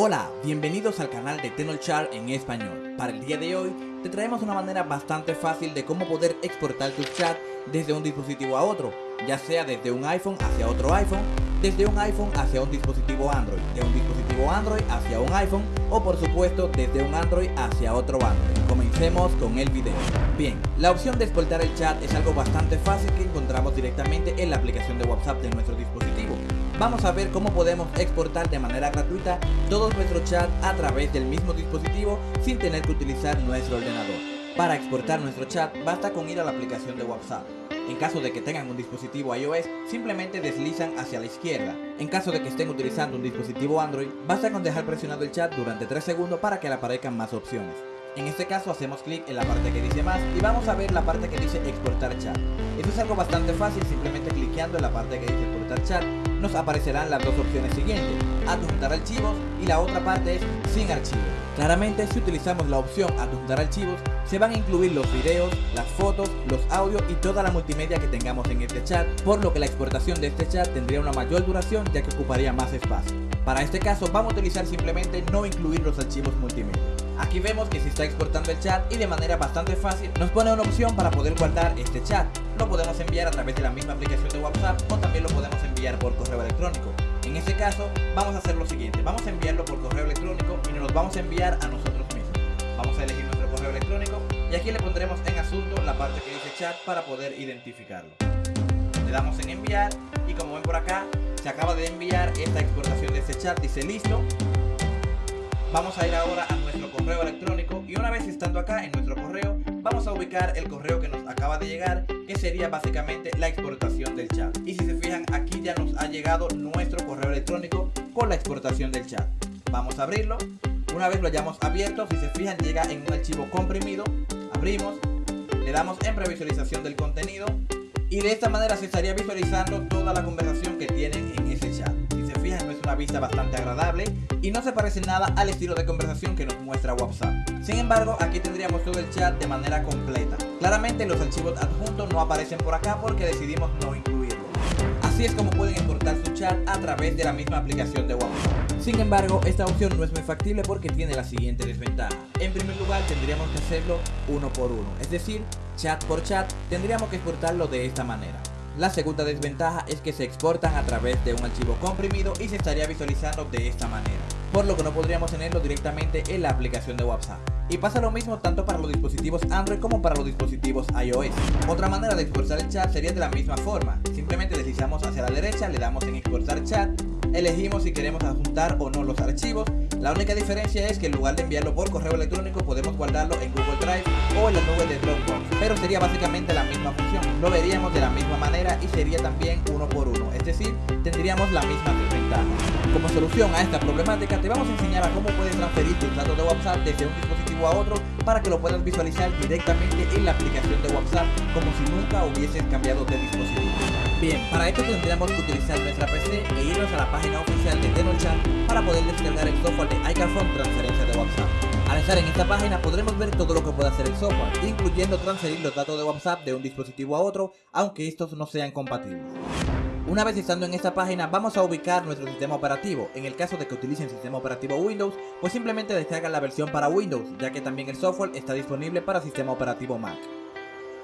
Hola, bienvenidos al canal de Tenolchar en español. Para el día de hoy te traemos una manera bastante fácil de cómo poder exportar tus chats desde un dispositivo a otro, ya sea desde un iPhone hacia otro iPhone, desde un iPhone hacia un dispositivo Android, de un dispositivo Android hacia un iPhone o por supuesto desde un Android hacia otro Android. Comencemos con el video. Bien, la opción de exportar el chat es algo bastante fácil que encontramos directamente en la aplicación de WhatsApp de nuestro dispositivo vamos a ver cómo podemos exportar de manera gratuita todos nuestros chats a través del mismo dispositivo sin tener que utilizar nuestro ordenador. Para exportar nuestro chat basta con ir a la aplicación de WhatsApp. En caso de que tengan un dispositivo iOS, simplemente deslizan hacia la izquierda. En caso de que estén utilizando un dispositivo Android, basta con dejar presionado el chat durante 3 segundos para que le aparezcan más opciones. En este caso hacemos clic en la parte que dice más y vamos a ver la parte que dice exportar chat. Esto es algo bastante fácil, simplemente cliqueando en la parte que dice exportar chat nos aparecerán las dos opciones siguientes, adjuntar archivos y la otra parte es sin archivos. Claramente si utilizamos la opción adjuntar archivos, se van a incluir los videos, las fotos, los audios y toda la multimedia que tengamos en este chat, por lo que la exportación de este chat tendría una mayor duración ya que ocuparía más espacio. Para este caso vamos a utilizar simplemente no incluir los archivos multimedia. Aquí vemos que se está exportando el chat y de manera bastante fácil nos pone una opción para poder guardar este chat. Lo podemos enviar a través de la misma aplicación de WhatsApp o también lo podemos enviar por electrónico. En este caso vamos a hacer lo siguiente, vamos a enviarlo por correo electrónico y nos lo vamos a enviar a nosotros mismos. Vamos a elegir nuestro correo electrónico y aquí le pondremos en asunto la parte que dice chat para poder identificarlo. Le damos en enviar y como ven por acá se acaba de enviar esta exportación de este chat, dice listo Vamos a ir ahora a nuestro correo electrónico y una vez estando acá en nuestro correo, vamos a ubicar el correo que nos acaba de llegar, que sería básicamente la exportación del chat. Y si se fijan, aquí ya nos ha llegado nuestro correo electrónico con la exportación del chat. Vamos a abrirlo. Una vez lo hayamos abierto, si se fijan, llega en un archivo comprimido. Abrimos, le damos en previsualización del contenido y de esta manera se estaría visualizando toda la conversación que tienen en ese chat una vista bastante agradable y no se parece nada al estilo de conversación que nos muestra WhatsApp. Sin embargo, aquí tendríamos todo el chat de manera completa. Claramente los archivos adjuntos no aparecen por acá porque decidimos no incluirlos. Así es como pueden importar su chat a través de la misma aplicación de WhatsApp. Sin embargo, esta opción no es muy factible porque tiene la siguiente desventaja. En primer lugar, tendríamos que hacerlo uno por uno, es decir, chat por chat, tendríamos que exportarlo de esta manera. La segunda desventaja es que se exportan a través de un archivo comprimido y se estaría visualizando de esta manera, por lo que no podríamos tenerlo directamente en la aplicación de WhatsApp. Y pasa lo mismo tanto para los dispositivos Android como para los dispositivos iOS. Otra manera de exportar el chat sería de la misma forma, simplemente deslizamos hacia la derecha, le damos en exportar chat, elegimos si queremos adjuntar o no los archivos, la única diferencia es que en lugar de enviarlo por correo electrónico podemos guardarlo en Google Drive o en la nube de Dropbox, pero sería básicamente la misma función, lo veríamos de la misma manera y sería también uno por uno, es decir, tendríamos la misma desventaja. Como solución a esta problemática te vamos a enseñar a cómo puedes transferir tus datos de WhatsApp desde un dispositivo a otro para que lo puedas visualizar directamente en la aplicación de WhatsApp como si nunca hubieses cambiado de dispositivo. Bien, para esto tendríamos que utilizar nuestra PC e irnos a la página oficial de TenoChat para poder descargar el software de iCarphone Transferencia de WhatsApp. Al estar en esta página podremos ver todo lo que puede hacer el software, incluyendo transferir los datos de WhatsApp de un dispositivo a otro, aunque estos no sean compatibles. Una vez estando en esta página vamos a ubicar nuestro sistema operativo, en el caso de que utilicen sistema operativo Windows, pues simplemente descargan la versión para Windows, ya que también el software está disponible para sistema operativo Mac.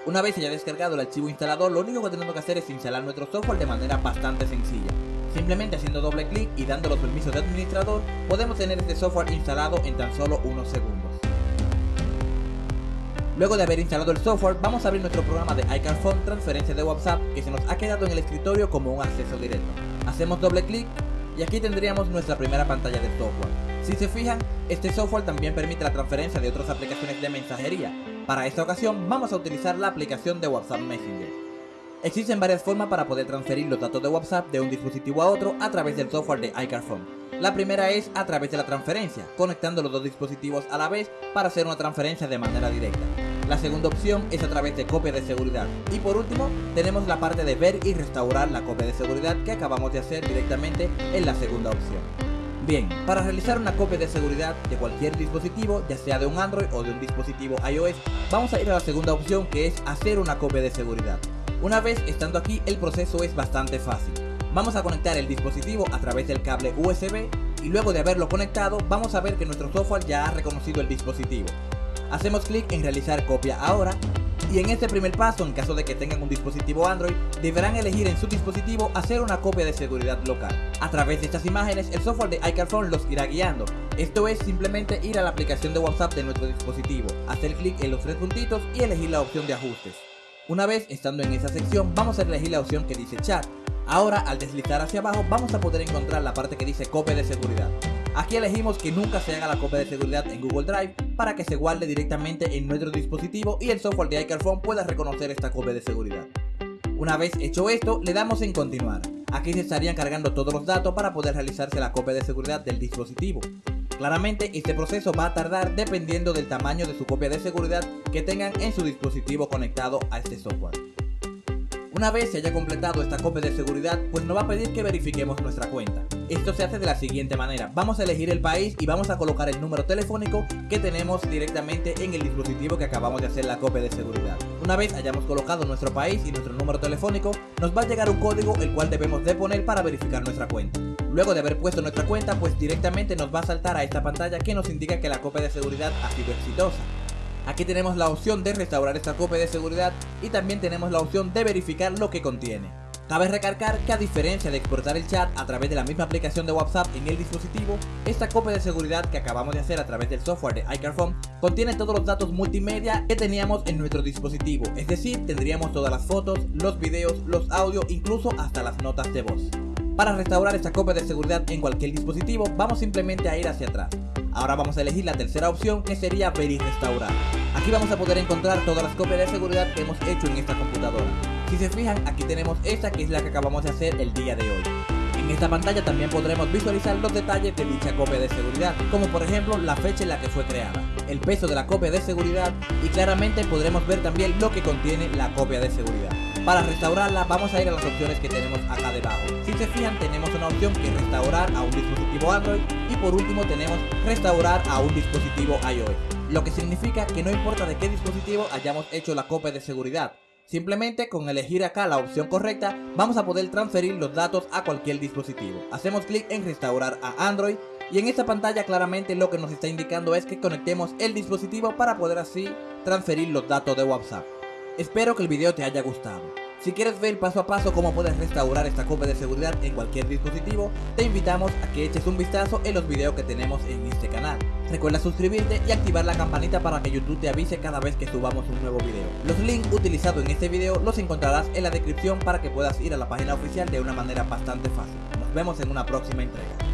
Una vez haya descargado el archivo instalador, lo único que tenemos que hacer es instalar nuestro software de manera bastante sencilla. Simplemente haciendo doble clic y dando los permisos de administrador, podemos tener este software instalado en tan solo unos segundos. Luego de haber instalado el software, vamos a abrir nuestro programa de iCarphone Transferencia de WhatsApp que se nos ha quedado en el escritorio como un acceso directo. Hacemos doble clic y aquí tendríamos nuestra primera pantalla de software. Si se fijan, este software también permite la transferencia de otras aplicaciones de mensajería, para esta ocasión vamos a utilizar la aplicación de WhatsApp Messenger. Existen varias formas para poder transferir los datos de WhatsApp de un dispositivo a otro a través del software de iCarphone. La primera es a través de la transferencia, conectando los dos dispositivos a la vez para hacer una transferencia de manera directa. La segunda opción es a través de copia de seguridad. Y por último, tenemos la parte de ver y restaurar la copia de seguridad que acabamos de hacer directamente en la segunda opción. Bien, para realizar una copia de seguridad de cualquier dispositivo, ya sea de un Android o de un dispositivo iOS, vamos a ir a la segunda opción que es hacer una copia de seguridad. Una vez estando aquí, el proceso es bastante fácil. Vamos a conectar el dispositivo a través del cable USB y luego de haberlo conectado vamos a ver que nuestro software ya ha reconocido el dispositivo. Hacemos clic en realizar copia ahora y en este primer paso, en caso de que tengan un dispositivo Android, deberán elegir en su dispositivo hacer una copia de seguridad local. A través de estas imágenes, el software de iCarphone los irá guiando. Esto es simplemente ir a la aplicación de WhatsApp de nuestro dispositivo, hacer clic en los tres puntitos y elegir la opción de ajustes. Una vez estando en esa sección, vamos a elegir la opción que dice chat. Ahora, al deslizar hacia abajo, vamos a poder encontrar la parte que dice copia de seguridad. Aquí elegimos que nunca se haga la copia de seguridad en Google Drive para que se guarde directamente en nuestro dispositivo y el software de iCarphone pueda reconocer esta copia de seguridad. Una vez hecho esto, le damos en continuar. Aquí se estarían cargando todos los datos para poder realizarse la copia de seguridad del dispositivo. Claramente este proceso va a tardar dependiendo del tamaño de su copia de seguridad que tengan en su dispositivo conectado a este software. Una vez se haya completado esta copia de seguridad, pues nos va a pedir que verifiquemos nuestra cuenta. Esto se hace de la siguiente manera, vamos a elegir el país y vamos a colocar el número telefónico que tenemos directamente en el dispositivo que acabamos de hacer la copia de seguridad. Una vez hayamos colocado nuestro país y nuestro número telefónico, nos va a llegar un código el cual debemos de poner para verificar nuestra cuenta. Luego de haber puesto nuestra cuenta, pues directamente nos va a saltar a esta pantalla que nos indica que la copia de seguridad ha sido exitosa. Aquí tenemos la opción de restaurar esta copia de seguridad y también tenemos la opción de verificar lo que contiene. Cabe recargar que a diferencia de exportar el chat a través de la misma aplicación de WhatsApp en el dispositivo, esta copia de seguridad que acabamos de hacer a través del software de iCarphone contiene todos los datos multimedia que teníamos en nuestro dispositivo, es decir, tendríamos todas las fotos, los videos, los audios, incluso hasta las notas de voz. Para restaurar esta copia de seguridad en cualquier dispositivo, vamos simplemente a ir hacia atrás. Ahora vamos a elegir la tercera opción que sería ver y restaurar. Aquí vamos a poder encontrar todas las copias de seguridad que hemos hecho en esta computadora. Si se fijan, aquí tenemos esta que es la que acabamos de hacer el día de hoy. En esta pantalla también podremos visualizar los detalles de dicha copia de seguridad, como por ejemplo la fecha en la que fue creada, el peso de la copia de seguridad y claramente podremos ver también lo que contiene la copia de seguridad. Para restaurarla vamos a ir a las opciones que tenemos acá debajo. Si se fijan tenemos una opción que es restaurar a un dispositivo Android y por último tenemos restaurar a un dispositivo iOS. Lo que significa que no importa de qué dispositivo hayamos hecho la copia de seguridad, Simplemente con elegir acá la opción correcta vamos a poder transferir los datos a cualquier dispositivo. Hacemos clic en restaurar a Android y en esta pantalla claramente lo que nos está indicando es que conectemos el dispositivo para poder así transferir los datos de WhatsApp. Espero que el video te haya gustado. Si quieres ver paso a paso cómo puedes restaurar esta copia de seguridad en cualquier dispositivo, te invitamos a que eches un vistazo en los videos que tenemos en este canal. Recuerda suscribirte y activar la campanita para que YouTube te avise cada vez que subamos un nuevo video. Los links utilizados en este video los encontrarás en la descripción para que puedas ir a la página oficial de una manera bastante fácil. Nos vemos en una próxima entrega.